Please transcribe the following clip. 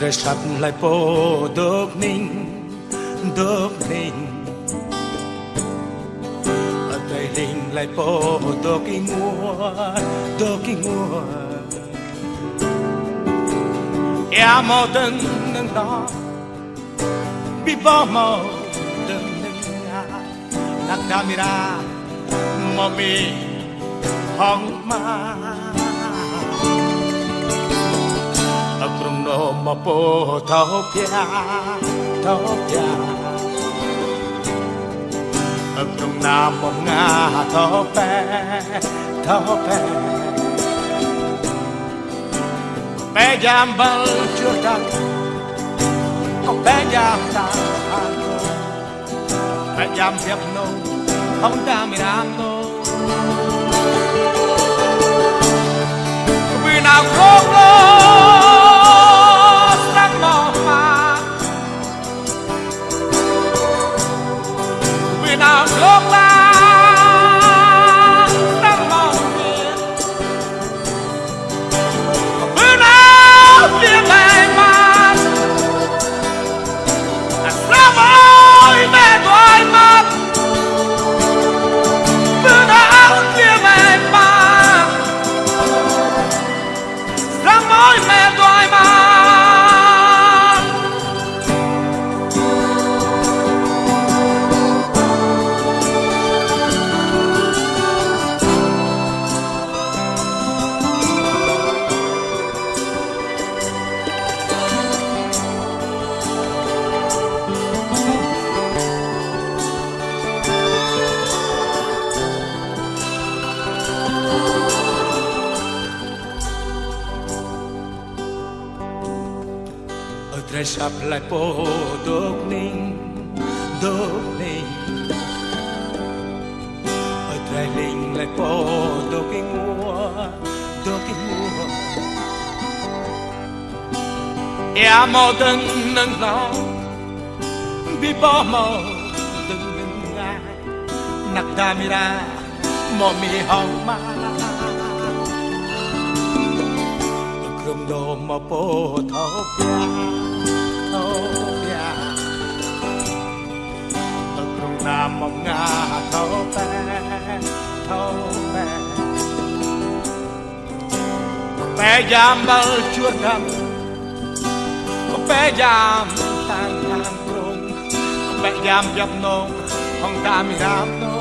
trời sắp lại bố đốc ninh đốc ninh ở trời linh lại bố đốc kinh mùa đốc kinh mùa. Em mò đừng nâng đó bị bỏ mò đừng nâng ngã nạc camera mò mi hong ma trong nó mà bố thao bia thao pia ở trong nam mong nga thao pe thao pe bé giam bal chưa đăng có bé giam ta bé giam hiệp nô không ta mi nam nô ở tre sắp lại bố đốt ninh đốt ninh ở trai linh lại bố đốt kinh mua đốt kinh mua em mò đừng nâng lo bị bỏ mò đừng ngừng ngại nặc ra, mò mi hong ma. Không đồ mà bố thấu bia nam mong nga thấu bé thâu bé bé giam bao chúa đâm bé giam tan tan rung bé giam dập nông không ta mi ram nông